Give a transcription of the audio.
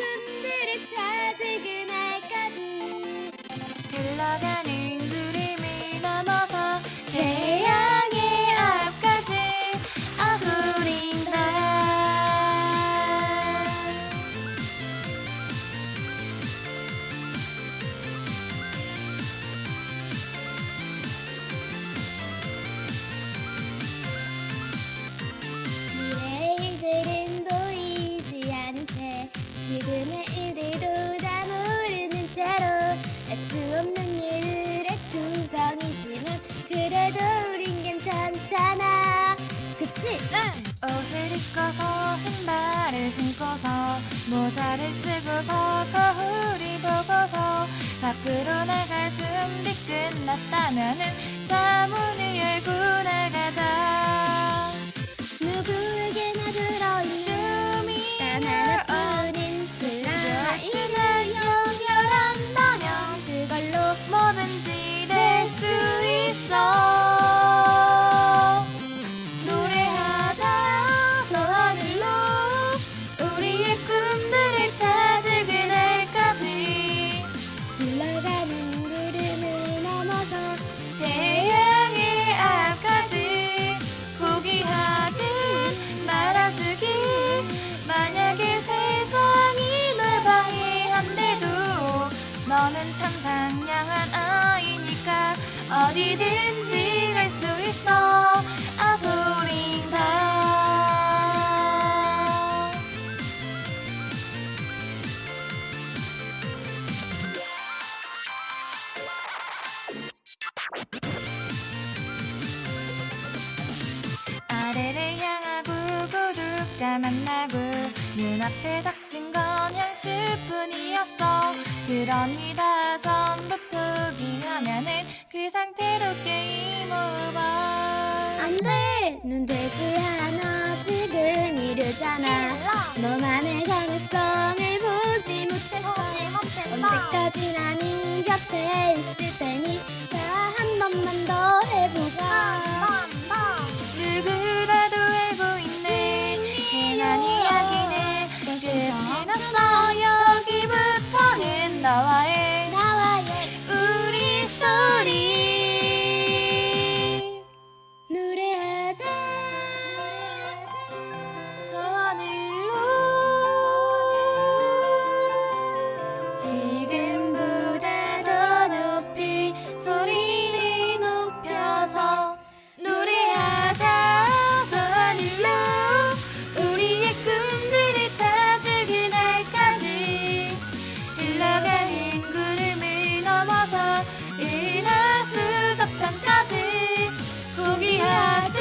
금들의 차 지그날까지 흘러가는 지금의 일들도 다 모르는 채로 알 수 없는 일들의 투성이지만 그래도 우린 괜찮잖아. 그치? 옷을 입고서 신발을 신고서 모자를 쓰고서 거울을 보고서 밖으로 나갈 준비 끝났다면은 자 문을 열고 나가자 너는 참 상냥한 아이니까 어디든지 갈 수 있어. 아소린다. 아래를 향하고 고독가 만나고 눈앞에 닥친 건 현실뿐이었어 그러니 다 전부 포기하면은 그 상태로 게임 오버 안 돼! 눈 되지 않아. 지금 이르잖아. 너만의 가능성을 보지 못했어. 언제까지나 네 곁에 있을 테니 자 한 번만 더 해보자. 누구라도 알고 있는 흔한 이야기는 끝이 났어 여 저편까지 포기하지